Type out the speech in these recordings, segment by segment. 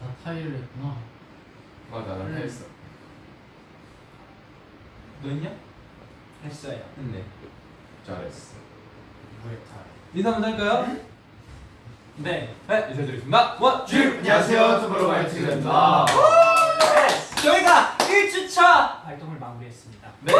다 타이를 했구나. 맞아 나 음. 했어 너 했냐? 했어요. 했네 잘했어 물에 타. 인사 한번 할까요? 네. 네 인사드리겠습니다 원, 주 안녕하세요, 투모로우바이투게더입니다. 네, 저희가 1주차 활동을 마무리했습니다. 네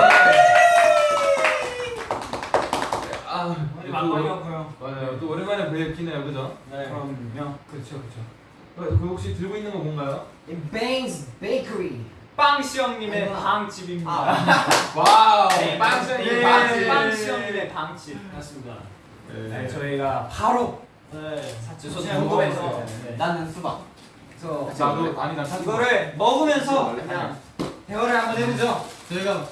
아. 맞아요 또 오랜만에 뵙기네요 그죠? 네. 그럼요. 그렇죠, 그렇죠. 어, 그 혹시 들고 있는 거 뭔가요? Bangs Bakery. 빵시영님의 아. 방집입니다. wow 네, 빵션이 네, 빵집 빵시영님의 방집. 맞습니다. 네, 네. 저희가 바로 네. 저도 중고에서 먹어봤어요. 네. 나는 수박. 그래서 나도 아니 난 사실 이거를 먹으면서 그냥 대화를 한번 해보죠. 저희가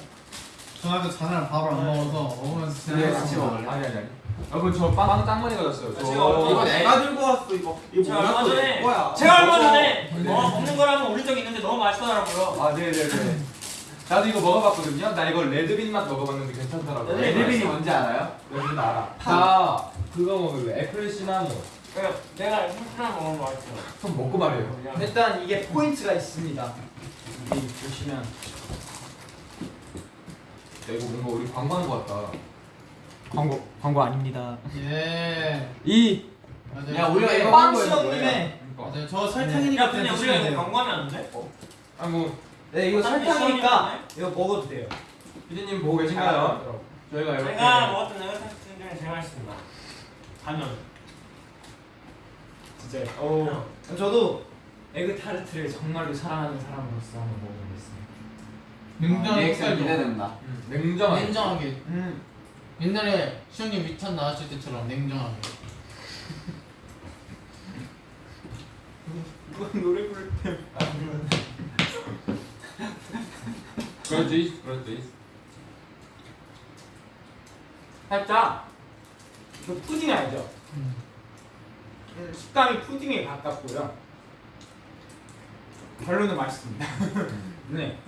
전화도 전화를 밥을 안 먹어서 먹으면서 네, 같이. 먹을래? 아니 아니 아니 여러분 저빵 짱 많이 가졌어요 저 제가 얼마 이거 전에- 내가 들고 왔어 이거. 이거 제가 얼마 전에 뭐야? 제가 얼마. 전에 네. 어, 먹는 거라면 올린 적 있는데 너무 맛있더라고요. 아 네네네 나도 이거 먹어봤거든요 나 이거 red bean 맛 먹어봤는데 괜찮더라고요 네, red bean이 뭔지 알아요? red bean 알아 나 그거 먹을래 apple cinnamon 그러니까 내가 햄스터 먹으면 맛있어. 좀 먹고 말해요 일단 이게 포인트가 있습니다. 여기 보시면 야, 이거 뭔가 우리 광고하는 거 같다 광고 광고 아닙니다. 예. 이 맞아요. 야, 우리가 이거 빵시영님의 그러니까 맞아요. 저 설탕이니까 야 근데 우리가 이거 광고하면 안 돼? 아뭐 네 이거 설탕이니까 이거 먹어도 돼요. 피디님 보고 계신가요? 저희가 이렇게 제가 먹었던 네거 테스트 중에 제일 맛있습니다. 단연. 진짜. 오. 저도 에그 타르트를 정말로 사랑하는 사람으로서 한번 먹어보겠습니다. 냉정 리액션 흑살도 기대된다. 음, 냉정하게 냉정하게. 음. 옛날에 시영님 위탄 나왔을 때처럼 냉정하게. 이거 노래 부를 때. 그렇지 그렇지 살짝 이거 푸딩 알죠? 음. 음, 식감이 푸딩에 가깝고요. 별로는 맛있습니다. 네.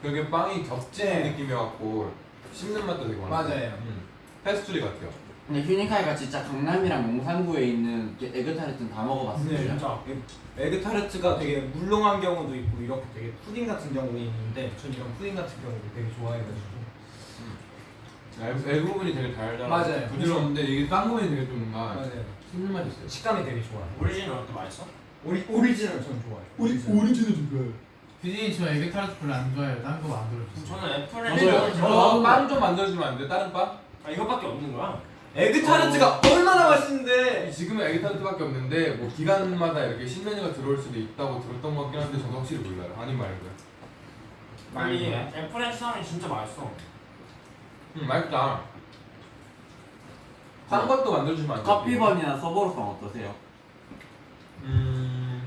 그게 빵이 겹치는 네. 느낌이어갖고 씹는 맛도 되게 많아 맞아요. 음. 페스츄리 같아요 근데 휴닝카이가 진짜 강남이랑 용산구에 있는 에그타르트는 다 먹어봤어요. 네, 진짜. 진짜 에그 타르트가 되게 물렁한 경우도 있고 이렇게 되게 푸딩 같은 경우도 있는데 전 이런 푸딩 같은 경우를 되게 좋아해가지고 애 부분이 되게 달달하고 맞아요. 부드러운데 이게 딴 부분이 되게 좀 뭔가 맞아요. 씹는 맛이 있어요 식감이 되게 좋아요. 오리지널 어때 맛있어? 오리 오리지널 전 좋아해요. 오리지널 좀 좋아요 피디님 저 에그 타르트 별로 안 좋아해요. 딴거 만들어주세요. 저는 apple에. 저빵좀 만들어주면 안 돼? 다른 빵? 아 이거밖에 없는 거야? 에그 타르트가 얼마나 맛있는데 지금은 에그타르트밖에 없는데 뭐 기간마다 이렇게 신메뉴가 들어올 수도 있다고 들었던 것 같긴 한데 저도 확실히 몰라요 아닌 말고요 아니 apple의 수함이 진짜 맛있어 음 맛있다 딴 것도 만들어주면 안 돼? 커피번이나 서버로빵 어떠세요? 음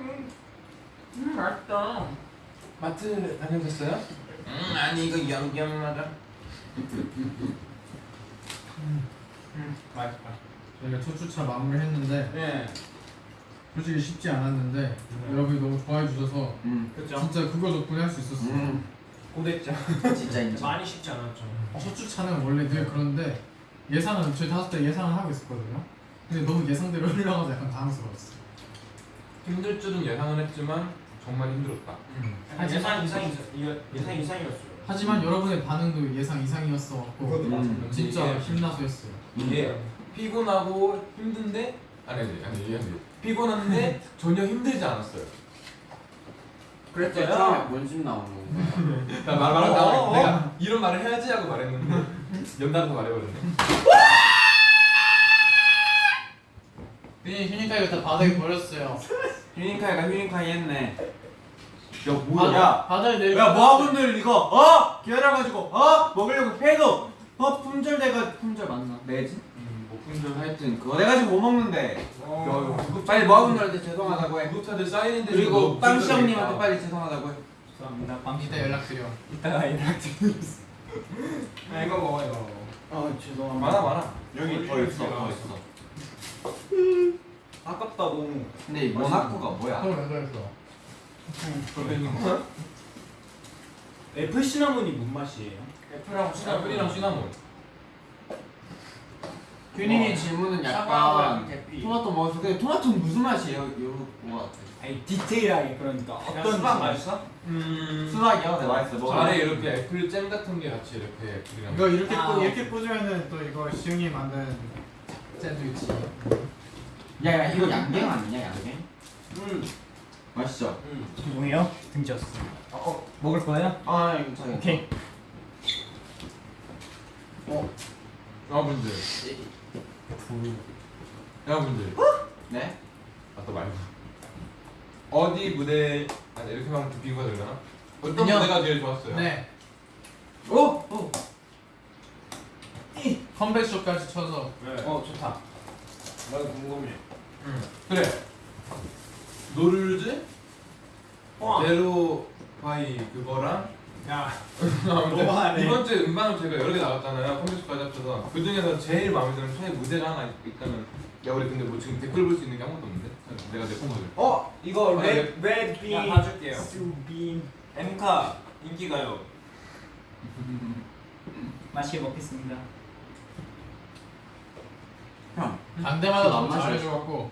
음 맛있다 마트 다녀오셨어요? 음 아니 이거 양념마다 맛있다. 저희가 첫 주차 마무리 했는데 네. 솔직히 쉽지 않았는데 여러분이 너무 좋아해 주셔서 음. 진짜 그거 덕분에 할 수 있었어요. 음. 고됐죠. 진짜 인정. 많이 쉽지 않았죠 첫 주차는 원래 늘 그런데 예상은 저희 다섯 대 예상을 하고 있었거든요. 근데 너무 예상대로 흘러가서 약간 당황스러웠어요. 힘들 줄은 예상은 했지만 정말 힘들었다 아니, 예상 이상이 예상 이상이었어요 하지만 여러분의 반응도 예상 이상이었어갖고 그것도 음. 맞아요. 진짜 힘나서 했어요. 이게 피곤하고 힘든데 아니 아니 아니 이게 아니 피곤한데 전혀 힘들지 않았어요. 그랬어요? 뭔심 나오는 거. 나 말, 말을 어, 다 어, 어. 내가 이런 말을 해야지 하고 말했는데 연달아서 말해버렸네 비디님 휴닝카이가 다 바닥에 버렸어요. 휴닝카이가 휴닝카이 했네. 야 바다, 바다에 내려. 야 모아분들 이거 어 기다려가지고 어 먹으려고 해도 어 품절돼가 품절 맞나? 매지? 음, 뭐 품절 하여튼 그거 내가지고 못 먹는데. 어. 빨리 모아분들한테 죄송하다고 해. 구독자들 사인인데 그리고 빵시형님한테 빨리 죄송하다고 해. 죄송합니다. 빵 이따 연락드려. 이따가 연락드리겠습니다. 아 이거 먹어 이거. 아 죄송합니다. 많아 많아 여기 더 있어. 더 있어. 아깝다 너무. 근데 이 모나코가 뭐야? 왜 그랬어? 애플 시나몬이 뭔 맛이에요? 애플하고 애플이랑 시나몬 휴닝의 어. 질문은 약간. 토마토 먹었어. 근데 토마토는 무슨 맛이에요? 이런 거 같아. 아니 디테일하게 그러니까 어떤 수박 맛- 맛있어? 음. 수박이요? 네 맛있어. 먹어. 아래 이렇게 애플 잼 같은 게 같이 이렇게 apple이랑. 이거 이렇게 아, 꽂 이렇게 꽂으면은 또 이거 시웅이 만든 샌드위치. 야 야 이거 양갱 아니냐 양갱? 음. 맛있죠? 음. 죄송해요 등졌어 어, 어 먹을 거예요? 아 이거 잘. 오케이 여러분들. 여러분들. 네? 아또 말고. 어디 무대 아니 이렇게 하면 비교가 되려나? 어떤 인형. 무대가 제일 좋았어요? 네. 오! 오! 컴백쇼까지 쳐서 네. 어 좋다 나도 궁금해. 응. 그래. No Rules, 어. zero by 그거랑 야. 너무하네. 이번 주에 음반을 제가 여러 개 나갔잖아요. 컴백쇼까지 합쳐서 그 중에서 제일 마음에 드는 최애 무대가 하나 있다면 야 우리 근데 뭐 지금 댓글 볼 수 있는 게 아무것도 없는데 내가 내 폰을 어 이거 아, red red bean 야, 봐줄게요. 수빈 엠카 인기가요. 맛있게 먹겠습니다 안 너무. 잘해줘갖고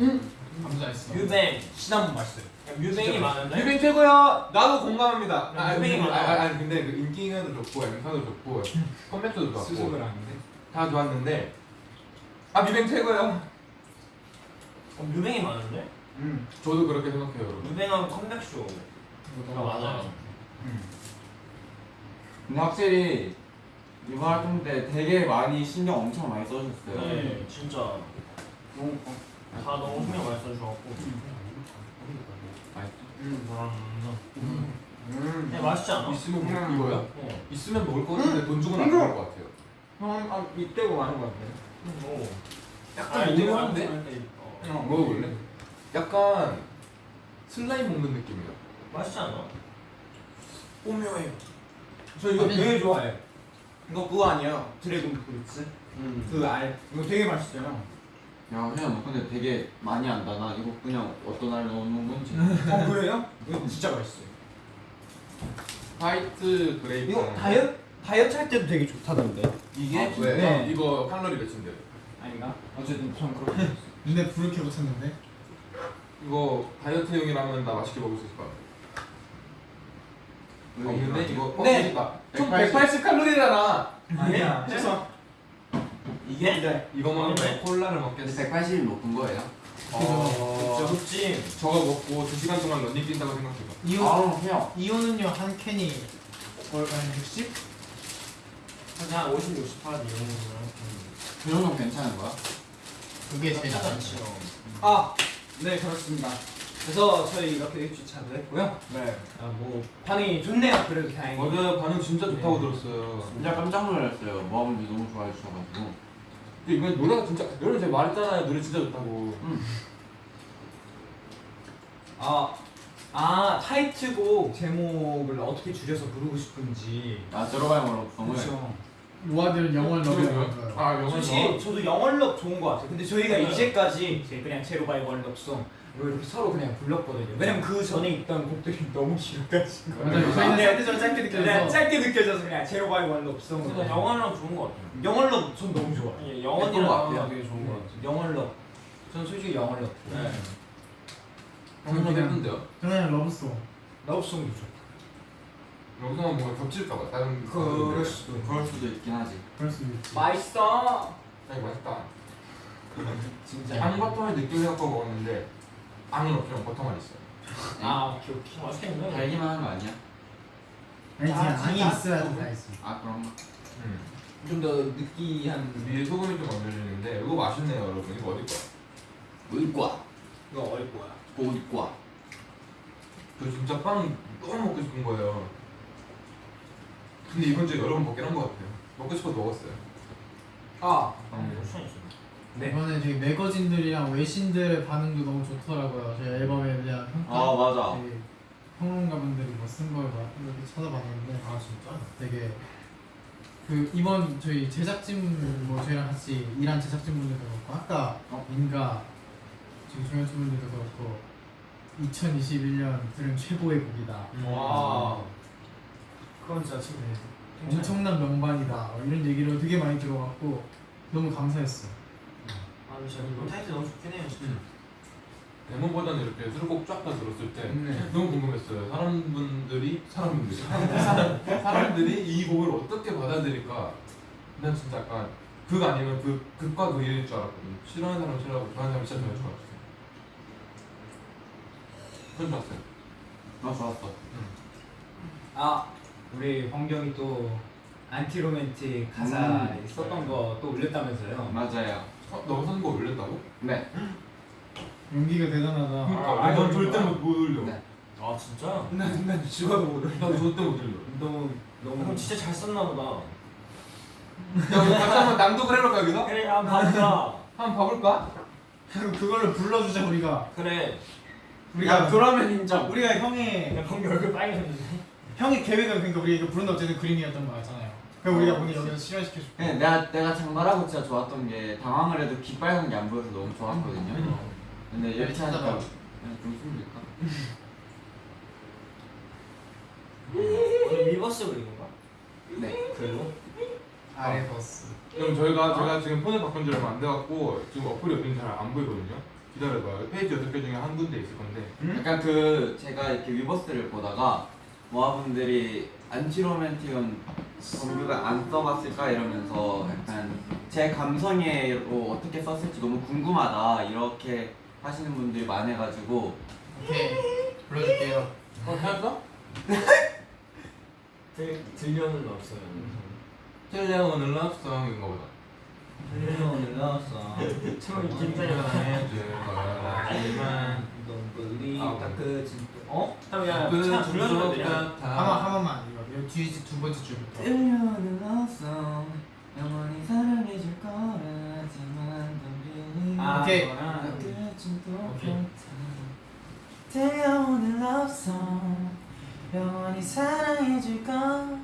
응. 감사했어. 뮤뱅. 시나몬 맛있어요 야, 뮤뱅이 많은데? 뮤뱅 최고야. 나도 공감합니다. 아, 뮤뱅이 근데- 많아. 아, 아니 근데 그 인기가도 좋고 엠카도 좋고 컴백도 좋았고 수습을 하는데 다 좋았는데 아 뮤뱅 최고야. 어, 뮤뱅이 많은데? 음. 저도 그렇게 생각해요, 여러분. 뮤뱅하고 컴백쇼. 아, 맞아요. 근데 확실히 이번 활동 때 되게 많이 신경 엄청 많이 써주셨어요. 네, 진짜. 너무 다 너무 신경 많이 써주셔갖고. 맛있죠? 음, 그럼. 음. 야, 맛있지 않아? 있으면 뭐, 음. 이거야? 어. 있으면 먹을 거 같은데 돈 주고. 먹을 것 같아요. 형, 아, 이때고 많은 것 같아요 오. 약간 오묘한데? 어. 어. 먹어볼래? 약간 슬라임 먹는 느낌이야. 맛있지 않아? 오묘해요. 저 이거. 되게 좋아해요 이거 그거 아니에요 dragon fruits 음. 그 알 이거 되게 맛있어요 야, 형, 너 근데 되게 많이 안다. 나 이거 그냥 어떤 날 넣는 건지. 어 그래요? 이거 진짜 맛있어요 white grape. 이거 다이어트 다이어트 할 때도 되게 좋다던데 이게 아, 왜? 네. 이거 칼로리 몇인데? 아닌가? 어쨌든 전 그렇게. 근데 불을 켜고 쳤는데 이거 다이어트용이라면 나 맛있게 먹을 수 있을 것 같아. 없는데 이거 네. 어, 총 180. 180 칼로리잖아. 아니야 죄송 이게? 네 이거 먹으면 네. 콜라를 먹겠어. 180이 높은 거예요? 어, 진짜 높지? 저거 먹고 2 시간 동안 런닝 뛴다고 생각해봐. 이온 아, 형. 이온은요 한 캔이 거의 한 60? 한 50, 60 하지, 이 정도면. 그 정도면 괜찮은 거야? 그게 제일 않지. 아, 네 그렇습니다. 그래서 저희 이렇게 일주차도 했고요. 네. 아, 뭐 반응이 좋네요. 그래도 다행히. 맞아요. 반응 진짜 좋다고 네. 들었어요. 진짜 깜짝 놀랐어요. 모아분들이 너무 좋아해 주셔가지고. 근데 이번 노래가 진짜 여러분 제가 말했잖아요. 노래 진짜 좋다고. 아, 아 타이틀곡 제목을 어떻게 줄여서 부르고 싶은지. 아. 그렇죠. 로아들은 영어를 넣어요. 아 솔직히 저도 영월럽 좋은 것 같아요. 근데 저희가 네. 이제까지 이제 그냥 제로바이 월럽송 이거 이렇게 서로 그냥 불렀거든요. 왜냐면 그 전에 있던 곡들이 너무 길어가지고. 맞아요. 저희는 샌드전 짧게 그냥 느껴서 짧게 느껴져서 그냥 zero by one love song. 근데 영원이랑 좋은 것 같아요. 영원럽 전 너무 것 같아요. 영원이랑 되게 좋은 것 같아요. 영원럽. 전 솔직히 영원럽. 네. 영어 예쁜데요? 저는 love song love song도 좋고. 여기서 뭔가 겹칠까봐 다른 그럴 수도. 그럴 수도 있긴 하지. 그럴 수도 있지 맛있어. 아니 맛있다. 진짜. 양버터를 느끼면서 갖고 먹었는데 앙은 없지만 버터만 있어요. 아 오케이 오케이. 맛있겠네. 달기만 한거 아니야? 아니 아, 그냥 진짜? 있어야 다 있어 아, 그런가? 음. 좀 더 느끼한. 위에 소금이 좀 얹어지는데 이거 맛있네요 여러분. 이거 어디 거야? 물과, 이거 어디 거야? 고기과. 저 진짜 빵 너무 먹고 싶은 거예요. 근데 이번 주에 여러 번 먹긴 한 것 같아요. 먹고 싶어서 먹었어요. 아. 음. 네. 이번에 저희 매거진들이랑 외신들의 반응도 너무 좋더라고요 저희 앨범에 대한 평가 아, 맞아. 되게 평론가분들이 뭐 쓴걸 이렇게 찾아봤는데 아, 진짜? 되게 그 이번 저희 제작진 뭐 저희랑 같이 일한 제작진분들도 그렇고 아까 어? 인가 저희 조연출분들도 그렇고 2021년 들은 최고의 곡이다 와. 그건 진짜 참 엄청난 명반이다 뭐 이런 얘기를 되게 많이 들어갖고 너무 감사했어. 아 진짜 이번 타이틀 너무 좋긴 해요 진짜 데모보다는 이렇게 수록곡 쫙 다 들었을 때 네. 너무 궁금했어요. 사람분들이 사람분들이 사람, 사람들이 이 곡을 어떻게 받아들일까? 난 진짜 약간 극 아니면 극 극과 극일 줄 알았거든요. 싫어하는 사람 싫어하고 좋아하는 사람 진짜 좋아할 줄 알았어요. 전 좋았어요. 나 좋았어. 아 우리 황경이 또 안티로맨틱 가사 음. 썼던 거 또 올렸다면서요? 맞아요. 어, 너 선거 올렸다고? 네. 용기가 대단하다. 그러니까 아, 난 아, 절대 아, 못, 못 올려. 네. 아 진짜? 난 난 죽어도 못 올려. 난 절대 못 올려. 너무 그럼 너무 진짜 잘 썼나 보다 같이 한번 낭독을 해볼까 여기서? 그래 한번 봐보자 한번 봐볼까? 그리고 그걸로 불러주자 우리가. 그래 우리가 그러면 인정. 우리가 형의 야 방금 얼굴 빨개졌는데 형의 계획은 그러니까 우리 이거 부른다 어쨌든 그림이었던 거잖아요. 그럼 우리가 오늘 여기서 실현시켜 줄게. 네, 내가 내가 장발하고 진짜 좋았던 게 당황을 해도 귀 빨간 게 안 보여서 너무 좋았거든요. 근데 이렇게 하니까 찾아봐. 그냥 좀 숨길까? 오늘 위버스 그린 건가? 네. 그리고? 아래 버스. 그럼 저희가 제가 지금 폰을 바꾼 지 얼마 안 돼갖고 지금 어플이 어딘지 잘 안 보이거든요. 기다려봐요. 페이지 여섯 개 중에 한 군데 있을 건데. 약간 그 제가 이렇게 위버스를 보다가 모아분들이 Anti-Romantic은 범규가 안 써봤을까 이러면서 약간 제 감성애로 어떻게 썼을지 너무 궁금하다 이렇게 하시는 분들이 많아가지고 오케이 불러줄게요. 어? 들, 들려는 없어요 텔레오는 럽송인가 보다. 오늘 나왔어. 처음 긴장이 하지만 Don't believe 아, 딱그진 짜 어? 형, 야, 차 불러주면 되냐? 한 번 한 번만 이거 여기 뒤두 번째 줄부터. 들려는 없어. 영원히 사랑해줄 거라지만 넌 아, 오케이. 들려오는 없어. 영원히 사랑해줄 거라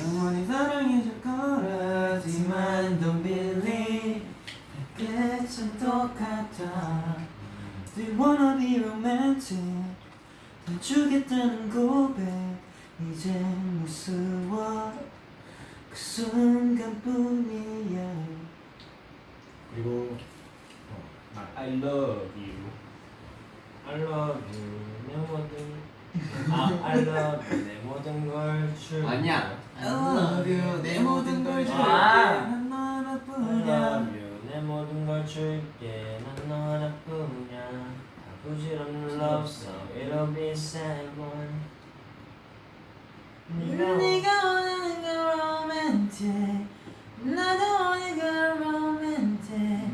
영원히 사랑해줄 거라지만 Don't believe 끝은 똑같아 Do you wanna be romantic 다 주겠다는 고백 이제 무서워 그 순간뿐이야 그리고 I love you. I love you 내 모든 아 I love you 내 모든 걸 줄. 아니야 I love you 내 모든 걸 줄게 아. 난 I 너나뿐이야 love you 내 모든 걸 줄게 난 너나뿐이야 다 부질없는 love song It'll be sad one 네가 네가 원하는 그 romantic 나도 원해 그 romantic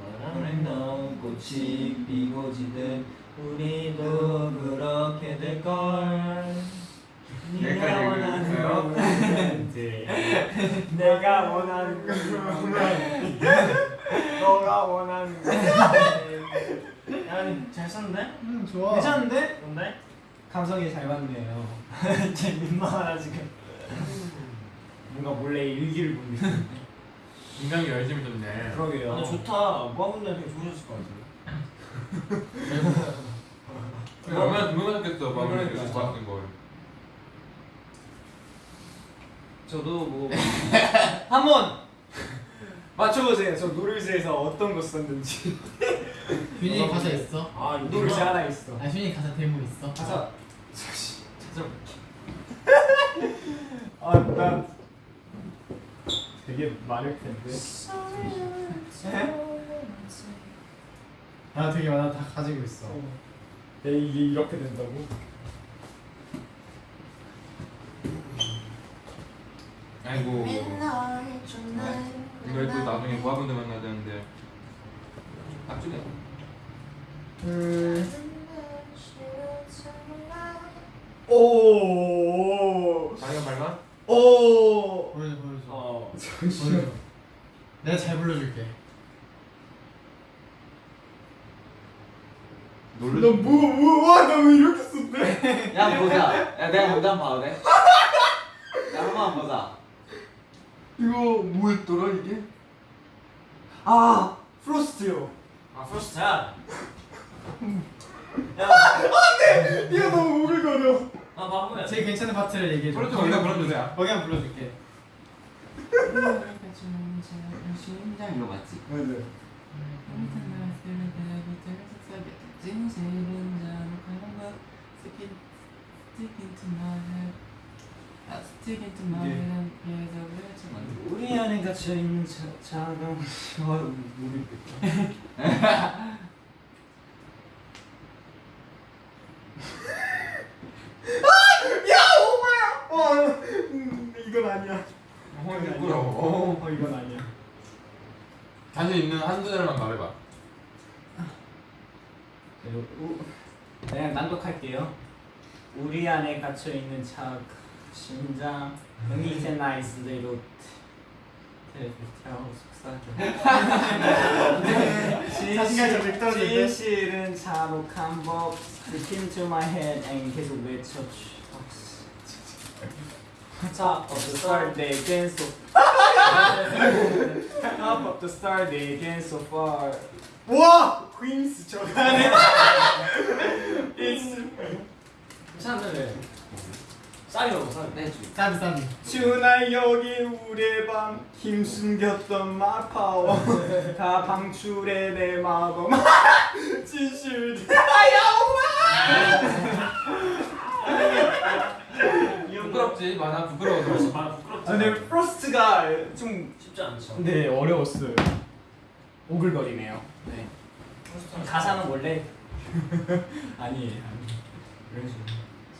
너랑 너 꽃이 피고 지듯 우리도 그렇게 될걸. 여기까지 읽어주세요. 로맨틱 내가 원하는 그 로맨틱 너가 원하는 그 로맨틱 야잘 썼는데? 음 좋아. 괜찮은데? 뭔데? 감성이 잘 맞네요. 쟤 민망하다 지금 뭔가 몰래 일기를 본 느낌. 굉장히 열심히 썼네. 그러게요. 근데 좋다 모아분들 되게 좋으셨을 것 같은데 얼마나 궁금하셨겠어. 이렇게 봤던 걸. 저도 뭐 한번 맞춰보세요. 저 노르쇠에서 어떤 거 썼는지. 균이 가사 있어? 아 노르쇠 하나 있어. 아 균이 가사 대본 있어? 가사 찾아볼게 아나 되게 많을 텐데. 나 되게 많아 다 가지고 있어. 내 이게 이렇게 된다고? 아이고. 이걸 또 나중에 모아분들 만나야 되는데. 나중에. 오. 발견 발견? 오. 보여줘 보여줘. 어 보여줘. 내가 잘 불러줄게. 놀래. 너뭐뭐와나왜 이렇게 썼대? 야 보자 야 내가 먼저 한번 봐도 돼? 야 한번 보자 이거 뭐였더라 이게? 아 프로스트요. 아 프로스트야 이거 너무 오글거려. 아 바보야. 제일 괜찮은 파트를 얘기해줘. 프로젝트 거기다 불러주세요. 거기 한번 불러줄게. 심장 이거 맞지? 네. 우리 안에 갇혀 있는 자, 자감 어, 모르겠다. 어, 음, 이건 아니야. 어, 부끄러워. 어, 이건 아니야. 자신 있는 한두 대만 말해봐. 그냥 난독할게요. 우리 안에 갇혀 있는 자 심장 여기 이제 나이스 자신감이 좀 떨어질 때. 진실은 잔혹한 법 Stick into my head and 계속 외쳐 Top of the star they again so Top of the star they again so far 와! 퀸스 저가네 It's 괜찮은 먹어 쌀. 네, 주. 싸비 싸비. 주나 여기 우리의 밤 힘숨겼던 마파워 다 방출해 내 마법 진실 부끄럽지? 많아 부끄러워서. 말 부끄럽지. 아, 근데 프로스트가 좀 쉽지 않죠. 네, 어려웠어요 오글거리네요 네. 가사는 원래 아니에요 아니 이런 식으로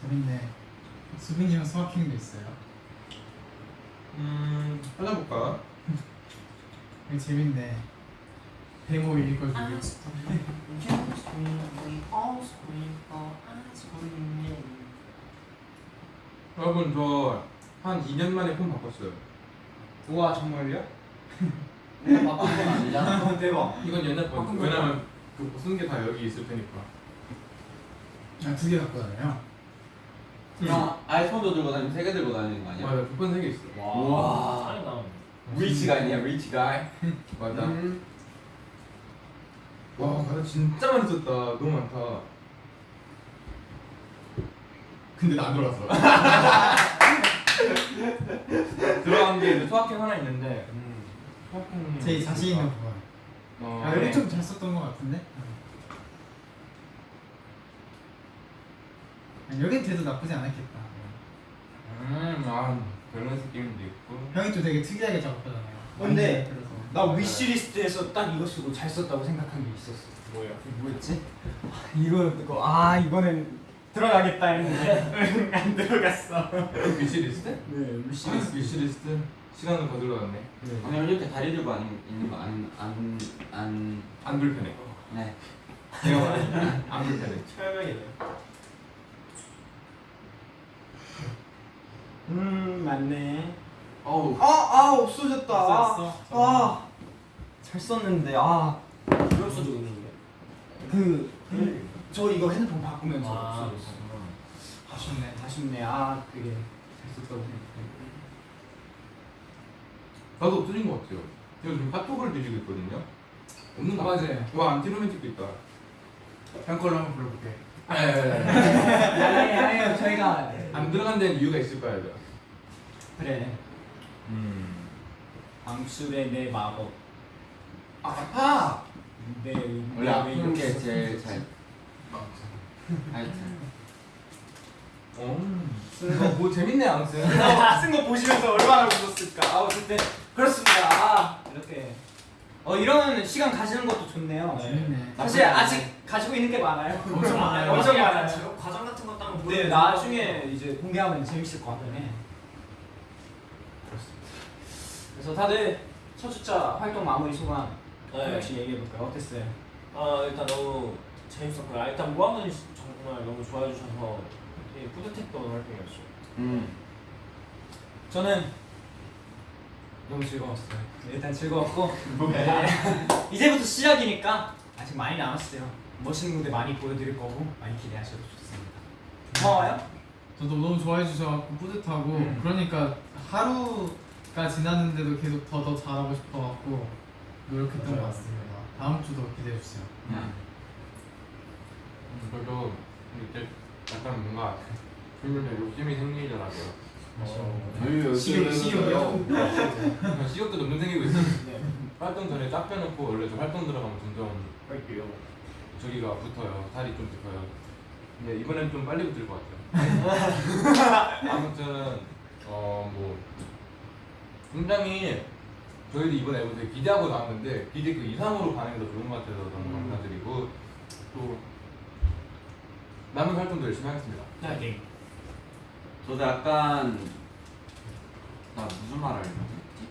재밌네. 수빈이 형 수학행도 있어요. 음 찾아볼까? 이거 재밌네. 데모 읽어주기. 여러분 저 한 2년 만에 폰 바꿨어요. 우와 정말요? 내가 바쁜 건 아니잖아. 어, 대박 이건 옛날 폰. 바꾼 왜냐면 그쓴게다 여기 있을 테니까. 아, 두개 갖고 다녀요. 형 아이폰도 들고 다니면 세개 들고 다니는 거 아니야? 맞아 두번 세개 있어. 우와. 쌀이 나오네. rich guy냐 rich guy. 맞아. 음. 와 가사 진짜 많이 썼다. 너무 많다. 근데 나 돌았어. 들어간 게 소확행 하나 있는데. 음, 소확행. 제 자신 있는 부분. 어. 아, 여기 좀잘 썼던 것 같은데? 여긴 돼도 나쁘지 않았겠다. 음, 아 밸런스 게임도 있고. 형이 또 되게 특이하게 작업하잖아요. 근데 그래서. 나 위시리스트에서 딱 이거 쓰고 잘 썼다고 생각한 게 있었어 뭐야? 뭐였지? 아, 이거 이거 아 이거는 들어가겠다 했는데 안 들어갔어 위시리스트? 네 위시리스트. 위시리스트. 시간을 거들러 갔네. 오늘 이렇게 다리 들고 있는 거안안안안 불편해. 네. 내가 말해. 안 불편해. 철벽이네. 음 맞네 어우. 아아 없어졌다 썼어. 아잘 썼는데 아 이럴 수도 있는데. 그, 저 이거 핸드폰 바꾸면서 아, 없어졌어. 아쉽네. 아쉽네. 아, 그게 잘 썼다고 생각해. 나도 없어진 것 같아요. 제가 지금 카톡을 드리고 있거든요. 없는 거 맞아요. 와 안티로맨틱도 있다. 형 걸로 한번 불러볼게. 아, 예, 예, 예. 아니, 아니, 저희가 안 들어간 데는 이유가 있을 거야, 죠 그래. 음. 방출의 내 마법. 아파. 내 원래 아픈 게 제일 잘. 하여튼. 어. 뭐 재밌네 아무튼. 쓴거 보시면서 얼마나 웃었을까. 아, 어쨌든 그렇습니다. 아, 이렇게. 어, 이런 시간 가지는 것도 좋네요. 재밌네. 사실 아직 가지고 있는 게 많아요. 엄청 많아요. 엄청 많아요. 과정 같은 것도 한번 네, 보여주고. 나중에 이제 공개하면 재밌을 것 같네. 그래서 다들 첫 주차 활동 마무리 소감 한 네. 명씩 얘기해 볼까요? 어땠어요? 아 일단 너무 재밌었고요. 아, 일단 모아분이 정말 너무 좋아해 주셔서 되게 뿌듯했던 활동이었어요. 음. 저는 너무 즐거웠어요. 네, 일단 즐거웠고 네. 이제부터 시작이니까 아직 많이 남았어요. 멋있는 무대 많이 보여드릴 거고 많이 기대하셔도 좋습니다. 고마워요. 저도 너무 좋아해 주셔서 뿌듯하고 음. 그러니까 하루가 지났는데도 계속 더 더 잘하고 싶어갖고 노력했던 맞아요. 것 같습니다. 다음 주도 기대해 주세요. 음. 저도 이렇게 약간 뭔가 그러면 욕심이 생기더라고요. 식욕이요? 식욕도 점점 생기고 있어요. 네. 활동 전에 쫙 빼놓고 원래 저 활동 들어가면 점점 저기가 붙어요. 살이 좀 붙어요. 근데 이번엔 좀 빨리 붙을 것 같아요. 아무튼 어 뭐 굉장히 저희도 이번 앨범 되게 기대하고 나왔는데 기대 그 이상으로 반응이 더 좋은 것 같아서 너무 감사드리고 또 남은 활동도 열심히 하겠습니다. 네. 저도 약간 나 무슨 말 하려고 했지?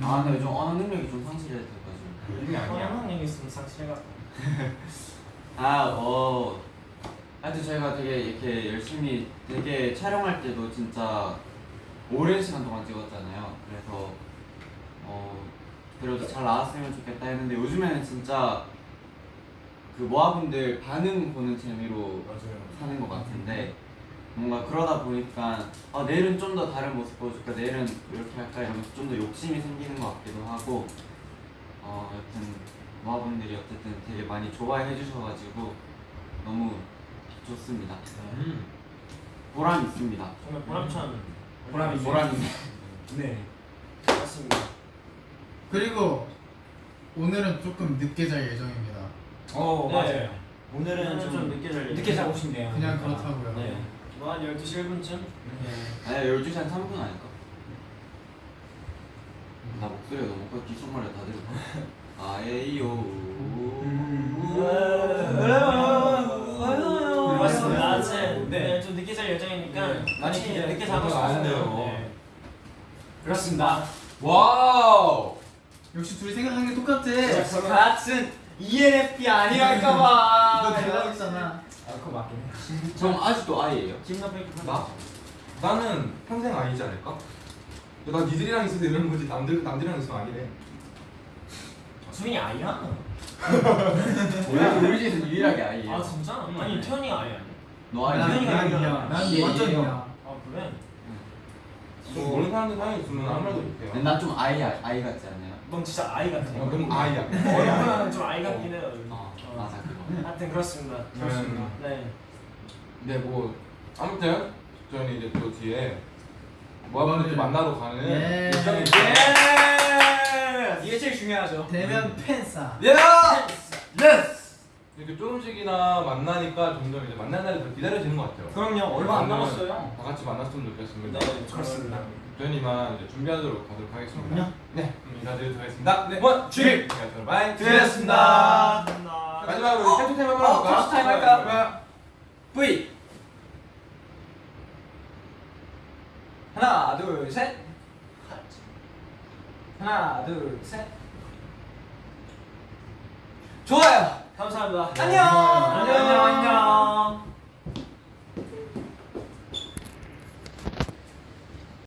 아, 근데 요즘 언어 능력이 좀 상실해져가 이게 아니야. 얘기 있으면 상실해가. 아, 어. 하여튼 저희가 되게 이렇게 열심히 되게 촬영할 때도 진짜 오랜 시간 동안 찍었잖아요. 그래서 어 그래도 잘 나왔으면 좋겠다 했는데 요즘에는 진짜 그 모아분들 반응 보는 재미로 사는 것 같은데 뭔가 그러다 보니까 아 내일은 좀 더 다른 모습 보여줄까 내일은 이렇게 할까 이러면서 좀 더 욕심이 생기는 것 같기도 하고 어 여튼 모아분들이 어쨌든 되게 많이 좋아해 주셔가지고 너무 좋습니다 음. 보람 있습니다 정말 보람찬 보람이 보람 네. 맞습니다. 그리고 오늘은 조금 늦게 잘 예정입니다. 어 네. 맞아요. 오늘은 오늘은 좀 좀 늦게 잘 늦게 자고 싶네요. 그냥 그렇다고요. 네. 뭐한 12시 1분쯤? 네. 아니 12시 한 3분 아닐까? 나 목소리가 너무 커 귓속말을 다 들어 아에이요 맞습니다. 네. 아무튼 네. 좀 늦게 잘 예정이니까 네. 많이 기대- 늦게 자고 싶어요. 돼요. 네. 그렇습니다. Wow. 역시 둘이 생각하는 게 똑같아. 같은 ENFP 아니랄까봐. 너 대박이잖아. 아 그거 맞긴 해. 전 아직도 아이예요 나? 나는 평생 아니지 않을까? 나 니들이랑 있어서 이러는 거지 남들 남들이랑 있으면 아니래. 수빈이 아이야? 우리 우리 집에서 유일하게 아이예요 아 진짜? 아니 태연이 아이 아니야? 너난 아이야? 그냥 아니야. 이야. 난 예, 완전 예. 이야. 아 그래? 뭐 모르는 사람들 사이에 있으면 아무 말도 못해요. 난좀 아이 아이 같지 않아요? 넌 진짜 아이 같아. 어, 너무 아이야. 얼굴은 좀 아이 같긴 해요. 어 어. 맞아 그거 하여튼 그렇습니다. 그렇습니다. 네. 네, 뭐 아무튼 저는 이제 또 뒤에 모아분들 만나러 가는 예. 일정이 예. 이게 제일 중요하죠. 대면 팬싸. 예! 이렇게 조금씩이나 만나니까 점점 이제 만날 날이 더 기다려지는 것 같아요. 그럼요. 얼마 안 남았어요. 다 같이 만났으면 좋겠습니다. 네, 그렇습니다. 저희는 이만 이제 준비하도록 가도록 하겠습니다. 그럼요. 네, 그럼 인사드리도록 하겠습니다. 네, 원, 쥐! 바이, 드렸습니다. 마지막으로 캡처 타임 한번 어, 할까요? 캡처 타임 할까요? V! 하나, 둘, 셋. 하나, 둘, 셋. 좋아요. 감사합니다. 안녕. 안녕. 안녕.